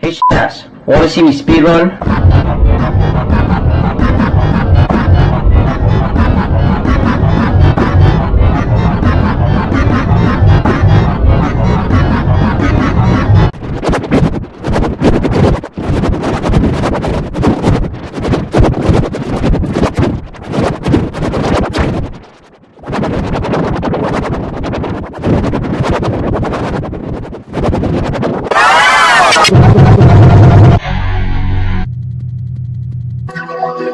Hey, ass. Wanna see me speedrun?